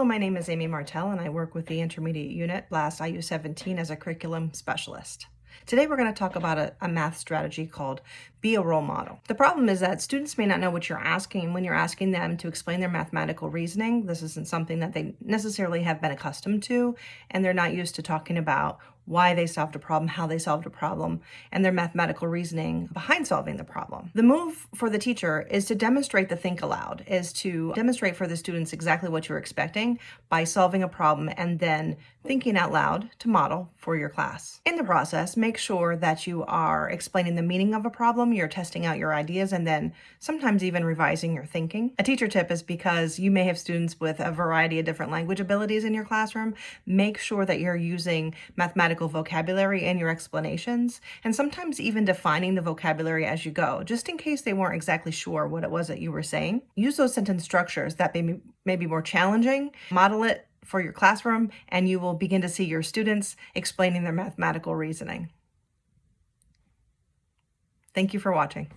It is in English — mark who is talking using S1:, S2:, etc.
S1: Hello, my name is Amy Martell and I work with the Intermediate Unit, BLAST IU17 as a curriculum specialist. Today we're going to talk about a, a, math strategy called be a role model. The problem is that students may not know what you're asking when you're asking them to explain their mathematical reasoning. This isn't something that they necessarily have been accustomed to and they're not used to talking about why they solved a problem, how they solved a problem, and their mathematical reasoning behind solving the problem. The move for the teacher is to demonstrate the think aloud, is to demonstrate for the students exactly what you're expecting by solving a problem and then thinking out loud to model for your class. In the process, make sure that you are explaining the meaning of a problem, you're testing out your ideas, and then sometimes even revising your thinking. A teacher tip is because you may have students with a variety of different language abilities in your classroom, make sure that you're using mathematical vocabulary in your explanations, and sometimes even defining the vocabulary as you go, just in case they weren't exactly sure what it was that you were saying. Use those sentence structures that may may be more challenging, model it for your classroom, and you will begin to see your students explaining their mathematical reasoning. Thank you for watching.